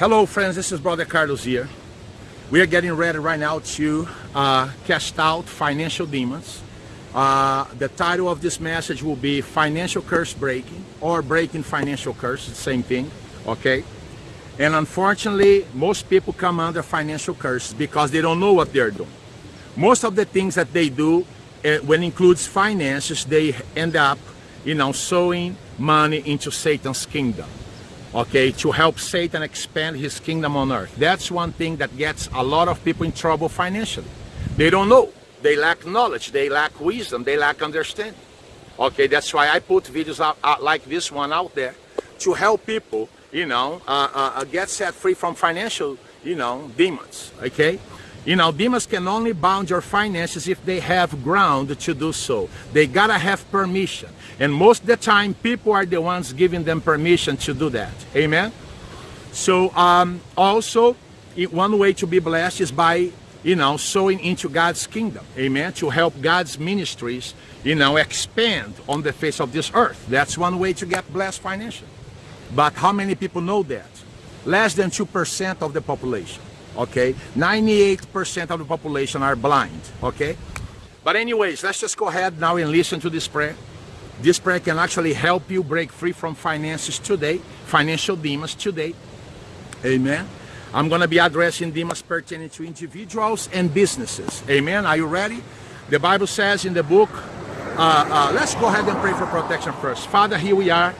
Hello friends, this is Brother Carlos here. We are getting ready right now to uh, cast out financial demons. Uh, the title of this message will be Financial Curse Breaking or Breaking Financial Curse, the same thing, okay? And unfortunately, most people come under financial curses because they don't know what they're doing. Most of the things that they do, uh, when includes finances, they end up, you know, sowing money into Satan's kingdom okay, to help Satan expand his kingdom on earth. That's one thing that gets a lot of people in trouble financially. They don't know. They lack knowledge. They lack wisdom. They lack understanding. Okay, that's why I put videos out, out like this one out there to help people, you know, uh, uh, uh get set free from financial, you know, demons. Okay, you know, demons can only bound your finances if they have ground to do so. They gotta have permission. And most of the time, people are the ones giving them permission to do that. Amen? So, um, also, one way to be blessed is by, you know, sowing into God's kingdom. Amen? To help God's ministries, you know, expand on the face of this earth. That's one way to get blessed financially. But how many people know that? Less than 2% of the population okay? 98% of the population are blind okay? But anyways let's just go ahead now and listen to this prayer. This prayer can actually help you break free from finances today financial demons today. Amen. I'm going to be addressing demons pertaining to individuals and businesses. Amen. Are you ready? The Bible says in the book uh, uh, let's go ahead and pray for protection first. Father here we are.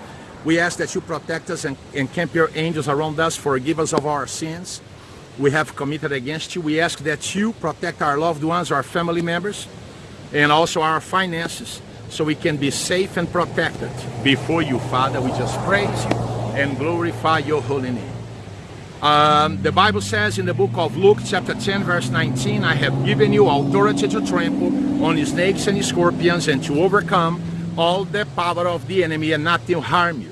We ask that you protect us and, and camp your angels around us forgive us of our sins we have committed against you. We ask that you protect our loved ones, our family members, and also our finances so we can be safe and protected before you, Father. We just praise you and glorify your holy name. Um, the Bible says in the book of Luke chapter 10 verse 19, I have given you authority to trample on snakes and scorpions and to overcome all the power of the enemy and nothing will harm you.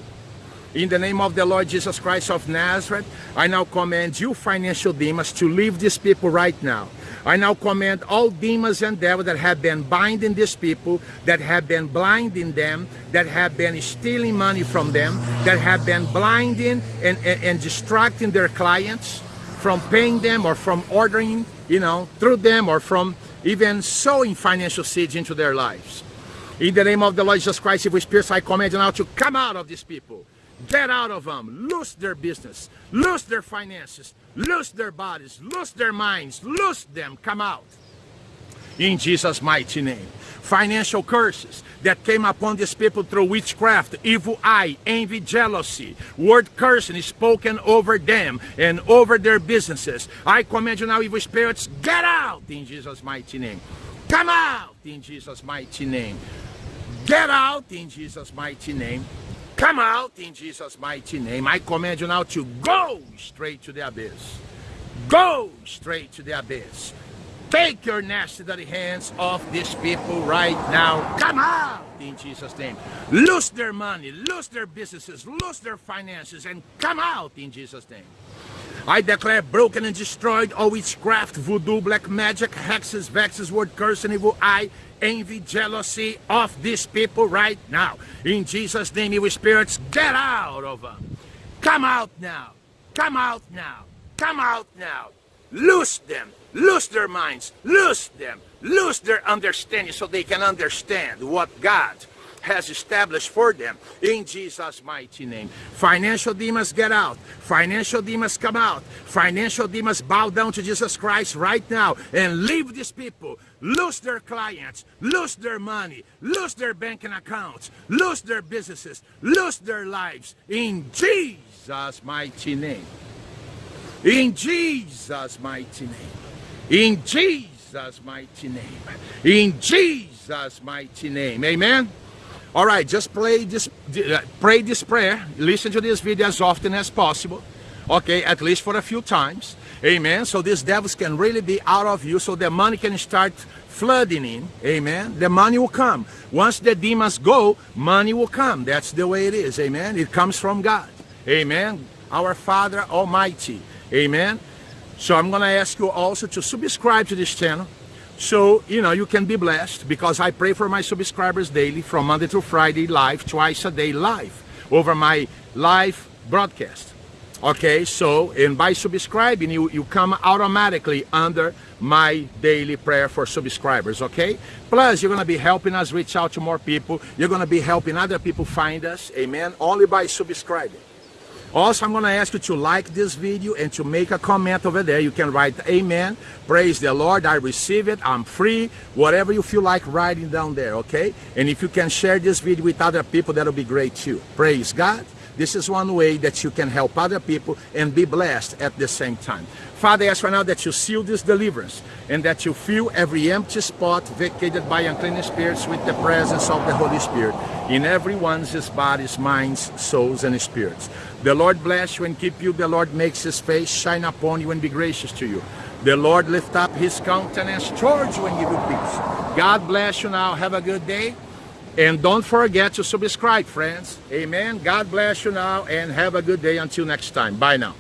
In the name of the Lord Jesus Christ of Nazareth, I now command you financial demons to leave these people right now. I now command all demons and devils that have been binding these people, that have been blinding them, that have been stealing money from them, that have been blinding and, and, and distracting their clients from paying them or from ordering, you know, through them or from even sowing financial seeds into their lives. In the name of the Lord Jesus Christ, evil spirits, I command you now to come out of these people. Get out of them. Lose their business. Lose their finances. Lose their bodies. Lose their minds. Lose them. Come out. In Jesus' mighty name. Financial curses that came upon these people through witchcraft, evil eye, envy, jealousy, word cursing spoken over them and over their businesses. I command you now, evil spirits, get out in Jesus' mighty name. Come out in Jesus' mighty name. Get out in Jesus' mighty name. Come out in Jesus' mighty name. I command you now to go straight to the abyss. Go straight to the abyss. Take your nasty dirty hands off these people right now. Come out in Jesus' name. Lose their money, lose their businesses, lose their finances, and come out in Jesus' name. I declare broken and destroyed all witchcraft, voodoo, black magic, hexes, vexes, word curse, and evil eye, envy, jealousy of these people right now. In Jesus' name, evil spirits, get out of them. Come out now. Come out now. Come out now. Loose them. Loose their minds. Loose them. Loose their understanding so they can understand what God has established for them in Jesus' mighty name. Financial demons get out. Financial demons come out. Financial demons bow down to Jesus Christ right now and leave these people. Lose their clients, lose their money, lose their banking accounts, lose their businesses, lose their lives in Jesus' mighty name. In Jesus' mighty name. In Jesus' mighty name. In Jesus' mighty name. Amen. All right, just play this, pray this prayer. Listen to this video as often as possible. Okay, at least for a few times. Amen. So these devils can really be out of you so the money can start flooding in. Amen. The money will come. Once the demons go, money will come. That's the way it is. Amen. It comes from God. Amen. Our Father Almighty. Amen. So I'm going to ask you also to subscribe to this channel so, you know, you can be blessed because I pray for my subscribers daily from Monday to Friday live, twice a day live over my live broadcast. Okay, so and by subscribing, you, you come automatically under my daily prayer for subscribers. Okay, plus you're gonna be helping us reach out to more people. You're gonna be helping other people find us. Amen. Only by subscribing. Also, I'm going to ask you to like this video and to make a comment over there. You can write Amen. Praise the Lord. I receive it. I'm free. Whatever you feel like writing down there, okay? And if you can share this video with other people, that'll be great too. Praise God. This is one way that you can help other people and be blessed at the same time. Father, I ask right now that you seal this deliverance and that you fill every empty spot vacated by unclean spirits with the presence of the Holy Spirit in everyone's bodies, minds, souls, and spirits. The Lord bless you and keep you. The Lord makes his face shine upon you and be gracious to you. The Lord lift up his countenance towards you and give you peace. God bless you now. Have a good day. And don't forget to subscribe, friends. Amen. God bless you now and have a good day until next time. Bye now.